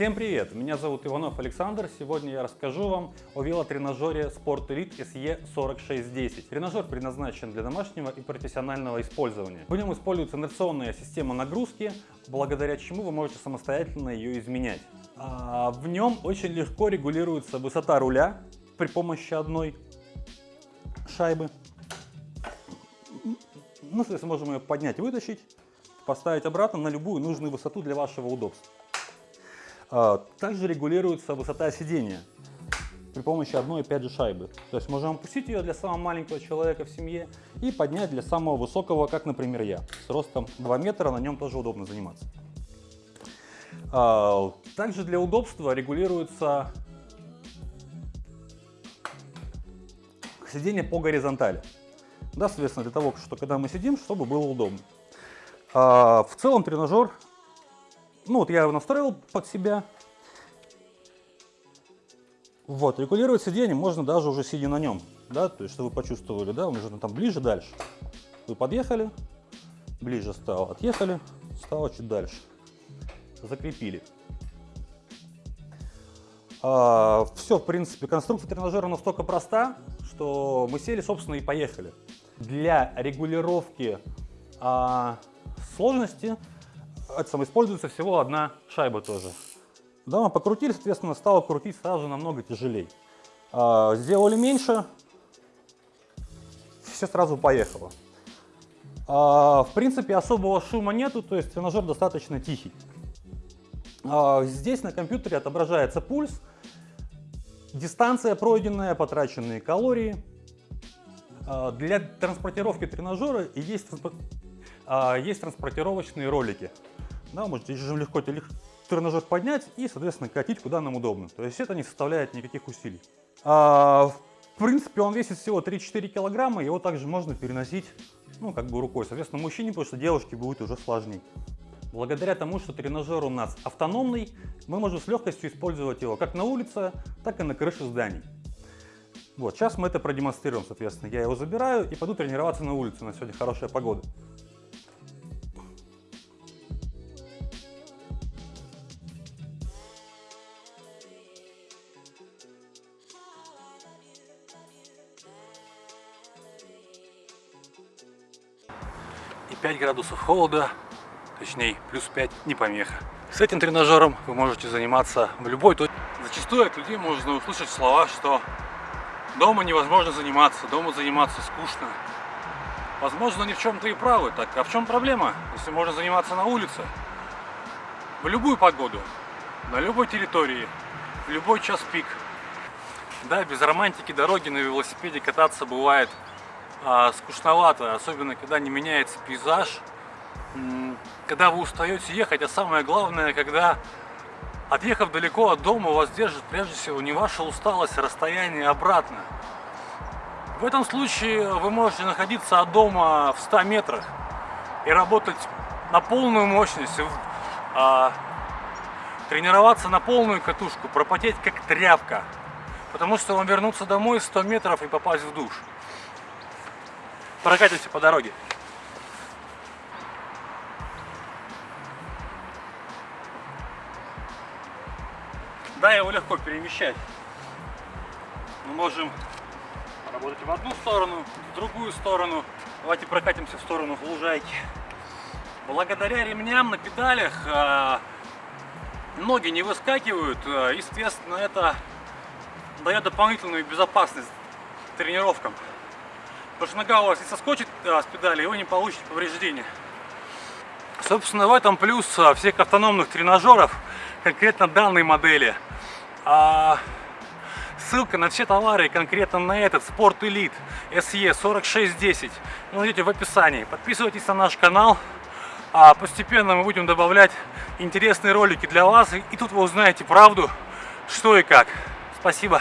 Всем привет! Меня зовут Иванов Александр. Сегодня я расскажу вам о велотренажере Sport Elite SE4610. Тренажер предназначен для домашнего и профессионального использования. В нем используется инерционная система нагрузки, благодаря чему вы можете самостоятельно ее изменять. А в нем очень легко регулируется высота руля при помощи одной шайбы. Ну, соответственно, можем ее поднять вытащить, поставить обратно на любую нужную высоту для вашего удобства. А, также регулируется высота сидения при помощи одной, опять же, шайбы. То есть можем опустить ее для самого маленького человека в семье и поднять для самого высокого, как, например, я. С ростом 2 метра на нем тоже удобно заниматься. А, также для удобства регулируется сидение по горизонтали. Да, соответственно, для того, что когда мы сидим, чтобы было удобно. А, в целом тренажер ну вот я его настроил под себя. Вот, регулировать сиденье можно даже уже сидя на нем, да, то есть, что вы почувствовали, да, он уже там ближе, дальше. Вы подъехали, ближе стало, отъехали, стало чуть дальше. Закрепили. А, все, в принципе, конструкция тренажера настолько проста, что мы сели, собственно, и поехали. Для регулировки а, сложности самое, используется всего одна шайба тоже. Да, мы покрутили, соответственно, стало крутить сразу намного тяжелее. А, сделали меньше, все сразу поехало. А, в принципе, особого шума нету, то есть тренажер достаточно тихий. А, здесь на компьютере отображается пульс, дистанция пройденная, потраченные калории. А, для транспортировки тренажера есть, а, есть транспортировочные ролики. Да, можете же легко тренажер поднять и, соответственно, катить куда нам удобно. То есть это не составляет никаких усилий. А, в принципе, он весит всего 3-4 килограмма, его также можно переносить, ну, как бы рукой. Соответственно, мужчине, потому что девушке будет уже сложнее. Благодаря тому, что тренажер у нас автономный, мы можем с легкостью использовать его как на улице, так и на крыше зданий. Вот, сейчас мы это продемонстрируем, соответственно. Я его забираю и пойду тренироваться на улице, на сегодня хорошая погода. 5 градусов холода, точнее плюс 5 не помеха. С этим тренажером вы можете заниматься в любой точке. Зачастую от людей можно услышать слова, что дома невозможно заниматься, дома заниматься скучно. Возможно, они в чем-то и правы. Так, а в чем проблема, если можно заниматься на улице? В любую погоду, на любой территории, в любой час пик. Да, без романтики дороги на велосипеде кататься бывает а, скучновато, особенно когда не меняется пейзаж, когда вы устаете ехать, а самое главное, когда отъехав далеко от дома, вас держит прежде всего не ваша усталость, а расстояние обратно. В этом случае вы можете находиться от дома в 100 метрах и работать на полную мощность, а, тренироваться на полную катушку, пропотеть как тряпка, потому что вам вернуться домой 100 метров и попасть в душ прокатимся по дороге. Да, его легко перемещать. Мы можем работать в одну сторону, в другую сторону. Давайте прокатимся в сторону лужайки. Благодаря ремням на педалях а, ноги не выскакивают. А, естественно, это дает дополнительную безопасность тренировкам. Потому что нога у вас не соскочит а, с педали, и вы не получите повреждения. Собственно, в этом плюс а, всех автономных тренажеров, конкретно данной модели. А, ссылка на все товары, конкретно на этот Sport Elite SE 4610, вы найдете в описании. Подписывайтесь на наш канал. А постепенно мы будем добавлять интересные ролики для вас. И тут вы узнаете правду, что и как. Спасибо.